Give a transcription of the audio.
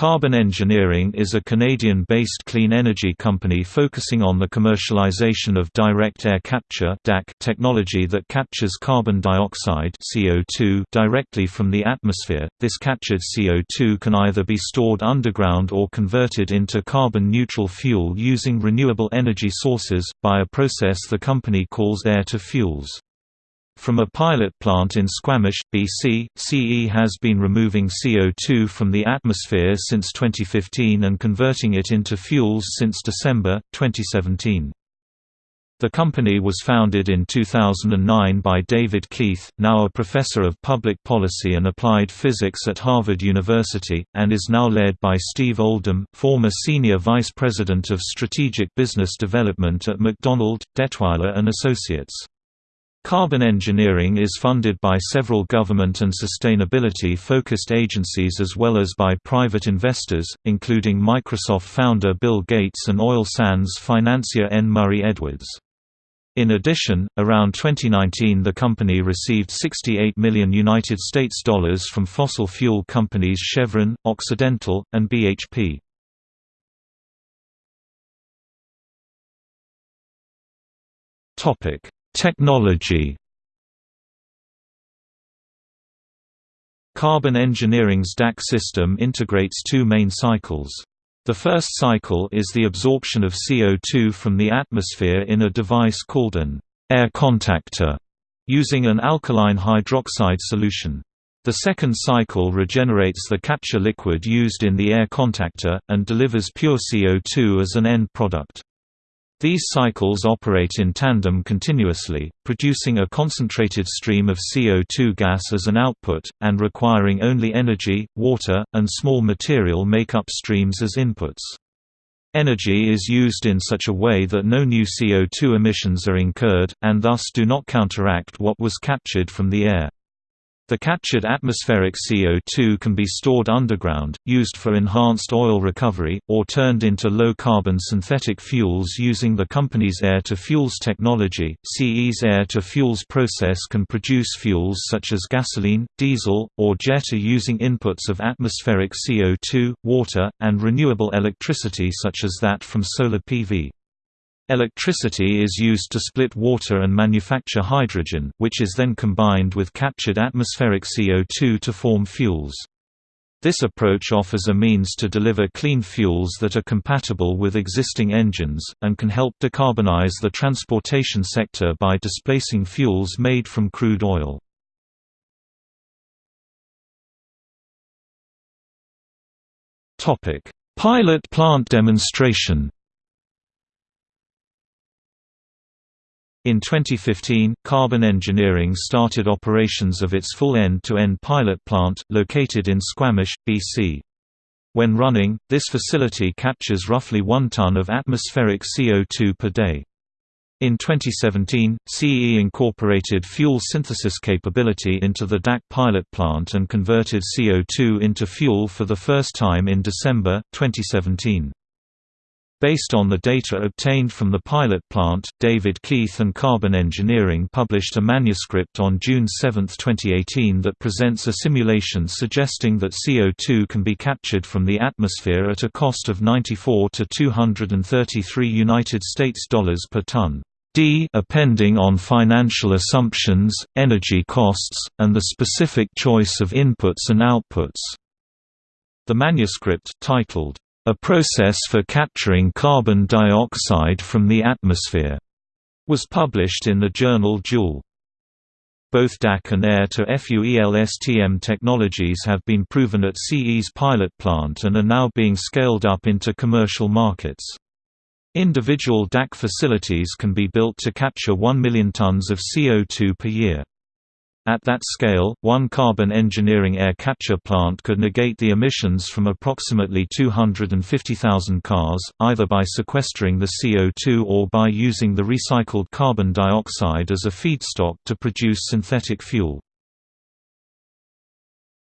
Carbon Engineering is a Canadian-based clean energy company focusing on the commercialization of direct air capture technology that captures carbon dioxide CO2 directly from the atmosphere. This captured CO2 can either be stored underground or converted into carbon-neutral fuel using renewable energy sources, by a process the company calls air-to-fuels. From a pilot plant in Squamish, BC, CE has been removing CO2 from the atmosphere since 2015 and converting it into fuels since December, 2017. The company was founded in 2009 by David Keith, now a professor of public policy and applied physics at Harvard University, and is now led by Steve Oldham, former senior vice president of strategic business development at MacDonald, Dettwiler and Associates. Carbon engineering is funded by several government and sustainability-focused agencies as well as by private investors, including Microsoft founder Bill Gates and oil sands financier N. Murray Edwards. In addition, around 2019 the company received 68 million United States dollars from fossil fuel companies Chevron, Occidental, and BHP. Topic: Technology Carbon Engineering's DAC system integrates two main cycles. The first cycle is the absorption of CO2 from the atmosphere in a device called an air contactor, using an alkaline hydroxide solution. The second cycle regenerates the capture liquid used in the air contactor, and delivers pure CO2 as an end product. These cycles operate in tandem continuously, producing a concentrated stream of CO2 gas as an output, and requiring only energy, water, and small material make up streams as inputs. Energy is used in such a way that no new CO2 emissions are incurred, and thus do not counteract what was captured from the air. The captured atmospheric CO2 can be stored underground, used for enhanced oil recovery, or turned into low-carbon synthetic fuels using the company's air-to-fuels technology. CE's air-to-fuels process can produce fuels such as gasoline, diesel, or jet using inputs of atmospheric CO2, water, and renewable electricity such as that from solar PV. Electricity is used to split water and manufacture hydrogen, which is then combined with captured atmospheric CO2 to form fuels. This approach offers a means to deliver clean fuels that are compatible with existing engines, and can help decarbonize the transportation sector by displacing fuels made from crude oil. Pilot plant demonstration In 2015, Carbon Engineering started operations of its full end-to-end -end pilot plant, located in Squamish, BC. When running, this facility captures roughly 1 ton of atmospheric CO2 per day. In 2017, CE incorporated fuel synthesis capability into the DAC pilot plant and converted CO2 into fuel for the first time in December, 2017. Based on the data obtained from the pilot plant, David Keith and Carbon Engineering published a manuscript on June 7, 2018 that presents a simulation suggesting that CO2 can be captured from the atmosphere at a cost of 94 to 233 United States dollars per ton. D depending on financial assumptions, energy costs, and the specific choice of inputs and outputs. The manuscript, titled, a process for capturing carbon dioxide from the atmosphere, was published in the journal Joule. Both DAC and air-to-fuel S-T-M technologies have been proven at CE's pilot plant and are now being scaled up into commercial markets. Individual DAC facilities can be built to capture 1 million tons of CO2 per year. At that scale, one carbon engineering air capture plant could negate the emissions from approximately 250,000 cars, either by sequestering the CO2 or by using the recycled carbon dioxide as a feedstock to produce synthetic fuel.